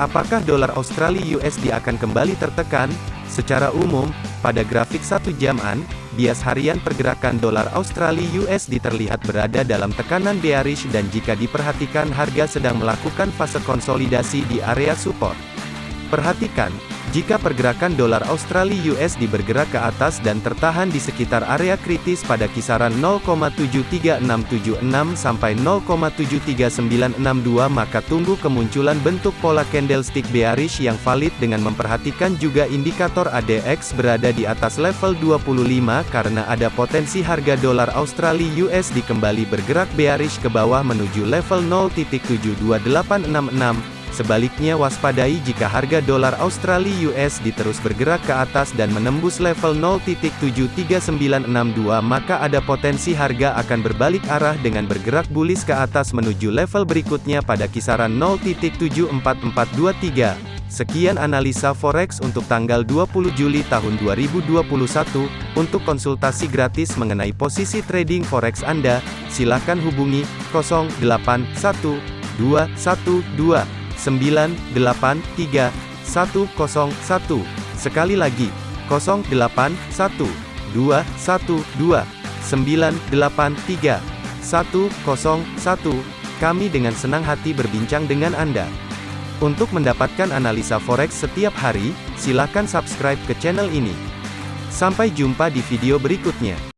Apakah dolar Australia USD akan kembali tertekan? Secara umum, pada grafik satu jaman, bias harian pergerakan dolar Australia USD terlihat berada dalam tekanan bearish dan jika diperhatikan harga sedang melakukan fase konsolidasi di area support. Perhatikan, jika pergerakan dolar Australia USD bergerak ke atas dan tertahan di sekitar area kritis pada kisaran 0,73676 sampai 0,73962 maka tunggu kemunculan bentuk pola candlestick bearish yang valid dengan memperhatikan juga indikator ADX berada di atas level 25 karena ada potensi harga dolar Australia USD kembali bergerak bearish ke bawah menuju level 0.72866 Sebaliknya waspadai jika harga dolar Australia USD terus bergerak ke atas dan menembus level 0.73962 maka ada potensi harga akan berbalik arah dengan bergerak bullish ke atas menuju level berikutnya pada kisaran 0.74423. Sekian analisa forex untuk tanggal 20 Juli tahun 2021. Untuk konsultasi gratis mengenai posisi trading forex Anda, silakan hubungi 081212 983 101. Sekali lagi, 081 212 983 101. Kami dengan senang hati berbincang dengan Anda. Untuk mendapatkan analisa forex setiap hari, silakan subscribe ke channel ini. Sampai jumpa di video berikutnya.